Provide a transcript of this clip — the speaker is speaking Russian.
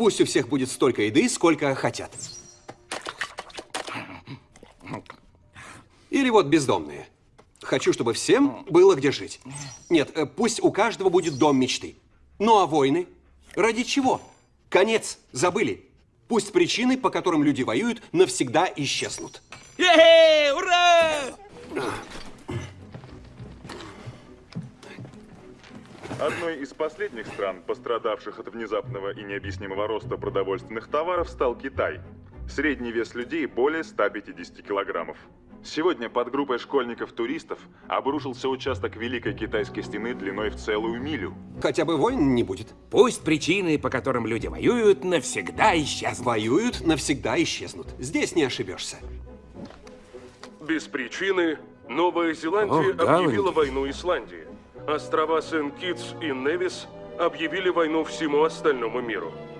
Пусть у всех будет столько еды, сколько хотят. Или вот бездомные. Хочу, чтобы всем было где жить. Нет, э, пусть у каждого будет дом мечты. Ну а войны? Ради чего? Конец. Забыли. Пусть причины, по которым люди воюют, навсегда исчезнут. Е-хе! Ура! Одной из последних стран, пострадавших от внезапного и необъяснимого роста продовольственных товаров, стал Китай. Средний вес людей более 150 килограммов. Сегодня под группой школьников-туристов обрушился участок Великой Китайской стены длиной в целую милю. Хотя бы войн не будет. Пусть причины, по которым люди воюют, навсегда исчезнут. Воюют, навсегда исчезнут. Здесь не ошибешься. Без причины Новая Зеландия О, объявила войну Исландии. Острова Сент-Китс и Невис объявили войну всему остальному миру.